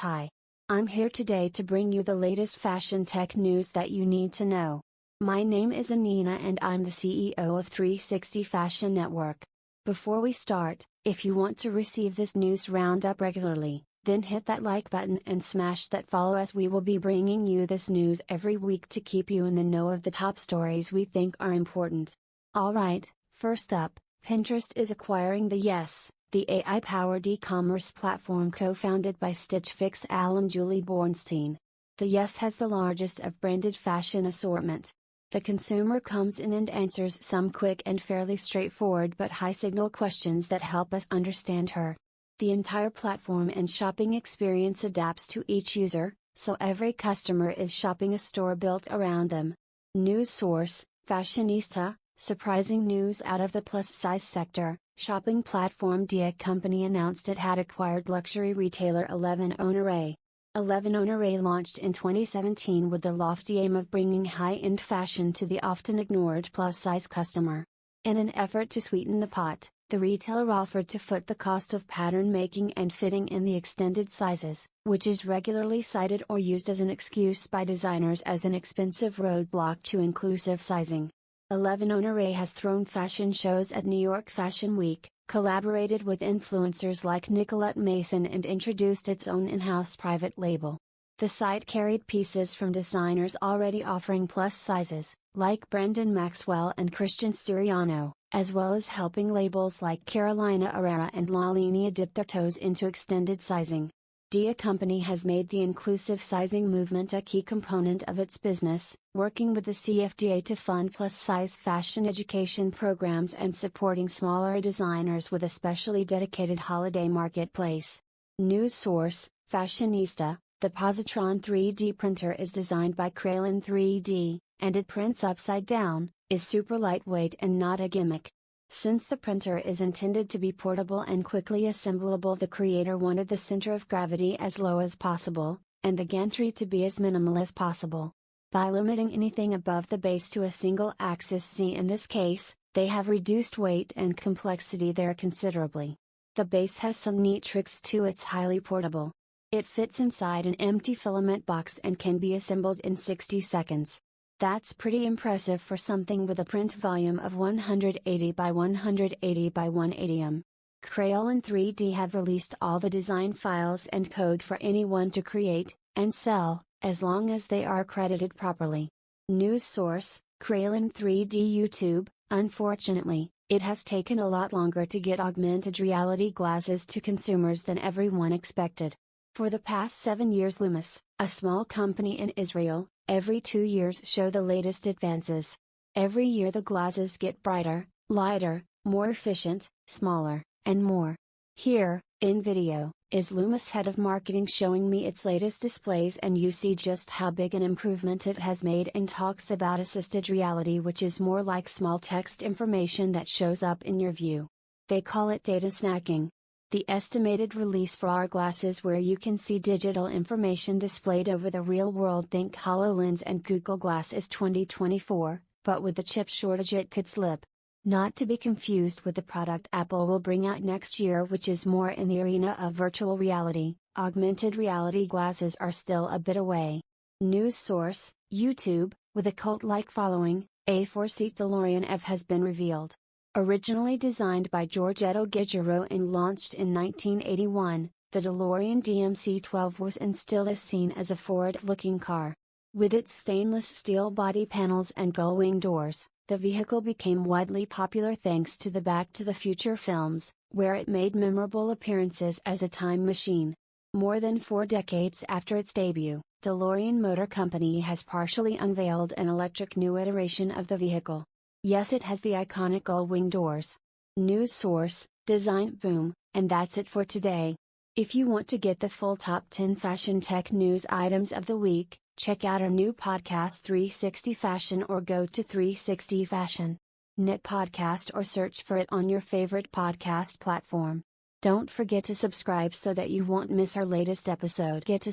Hi. I'm here today to bring you the latest fashion tech news that you need to know. My name is Anina and I'm the CEO of 360 Fashion Network. Before we start, if you want to receive this news roundup regularly, then hit that like button and smash that follow as we will be bringing you this news every week to keep you in the know of the top stories we think are important. Alright, first up, Pinterest is acquiring the Yes, the AI-powered e-commerce platform co-founded by Stitch Fix Al and Julie Bornstein. The Yes has the largest of branded fashion assortment. The consumer comes in and answers some quick and fairly straightforward but high-signal questions that help us understand her. The entire platform and shopping experience adapts to each user, so every customer is shopping a store built around them. News source, Fashionista, surprising news out of the plus size sector. Shopping platform Dia Company announced it had acquired luxury retailer 11 Honoré. 11 Honoré launched in 2017 with the lofty aim of bringing high-end fashion to the often ignored plus-size customer. In an effort to sweeten the pot, the retailer offered to foot the cost of pattern making and fitting in the extended sizes, which is regularly cited or used as an excuse by designers as an expensive roadblock to inclusive sizing. 11 Honoré has thrown fashion shows at New York Fashion Week, collaborated with influencers like Nicolette Mason and introduced its own in-house private label. The site carried pieces from designers already offering plus sizes, like Brandon Maxwell and Christian Siriano, as well as helping labels like Carolina Herrera and La Linea dip their toes into extended sizing. Dia Company has made the inclusive sizing movement a key component of its business, working with the CFDA to fund plus size fashion education programs and supporting smaller designers with a specially dedicated holiday marketplace. News source Fashionista The Positron 3D printer is designed by Kralyn 3D, and it prints upside down, is super lightweight and not a gimmick. Since the printer is intended to be portable and quickly assemblable the creator wanted the center of gravity as low as possible, and the gantry to be as minimal as possible. By limiting anything above the base to a single axis Z in this case, they have reduced weight and complexity there considerably. The base has some neat tricks too it's highly portable. It fits inside an empty filament box and can be assembled in 60 seconds. That's pretty impressive for something with a print volume of 180 by 180 by 180 m. Kralyn 3D have released all the design files and code for anyone to create, and sell, as long as they are credited properly. News source, Kralyn 3D YouTube, unfortunately, it has taken a lot longer to get augmented reality glasses to consumers than everyone expected. For the past seven years Lumus, a small company in Israel, Every two years show the latest advances. Every year the glasses get brighter, lighter, more efficient, smaller, and more. Here, in video, is Lumus head of marketing showing me its latest displays and you see just how big an improvement it has made and talks about assisted reality which is more like small text information that shows up in your view. They call it data snacking. The estimated release for our glasses where you can see digital information displayed over the real world think HoloLens and Google Glass is 2024, but with the chip shortage it could slip. Not to be confused with the product Apple will bring out next year which is more in the arena of virtual reality, augmented reality glasses are still a bit away. News source, YouTube, with a cult-like following, a four-seat DeLorean F has been revealed. Originally designed by Giorgetto Giugiaro and launched in 1981, the DeLorean DMC-12 was and still is seen as a forward-looking car. With its stainless steel body panels and gull-wing doors, the vehicle became widely popular thanks to the Back to the Future films, where it made memorable appearances as a time machine. More than four decades after its debut, DeLorean Motor Company has partially unveiled an electric new iteration of the vehicle. Yes it has the iconic gull-wing doors. News source, Design Boom, and that's it for today. If you want to get the full top 10 fashion tech news items of the week, check out our new podcast 360 Fashion or go to 360 Fashion. Knit podcast or search for it on your favorite podcast platform. Don't forget to subscribe so that you won't miss our latest episode. Get to